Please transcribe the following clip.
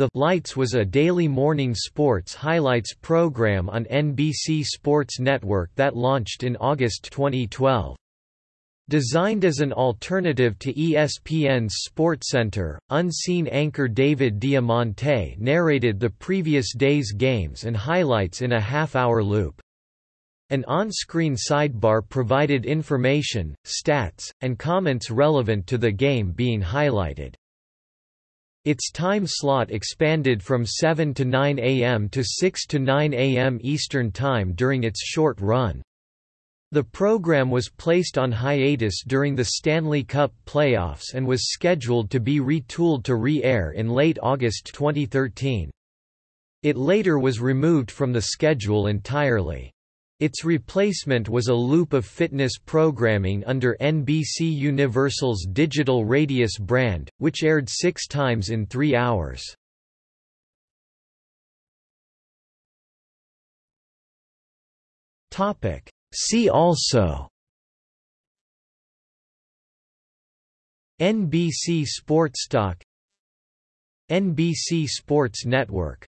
The Lights was a daily morning sports highlights program on NBC Sports Network that launched in August 2012. Designed as an alternative to ESPN's SportsCenter, unseen anchor David Diamante narrated the previous day's games and highlights in a half-hour loop. An on-screen sidebar provided information, stats, and comments relevant to the game being highlighted. Its time slot expanded from 7 to 9 am to 6 to 9 am Eastern Time during its short run. The program was placed on hiatus during the Stanley Cup playoffs and was scheduled to be retooled to re-air in late August 2013. It later was removed from the schedule entirely. Its replacement was a loop of fitness programming under NBC Universal's Digital Radius brand, which aired six times in three hours. See also NBC Sports Stock NBC Sports Network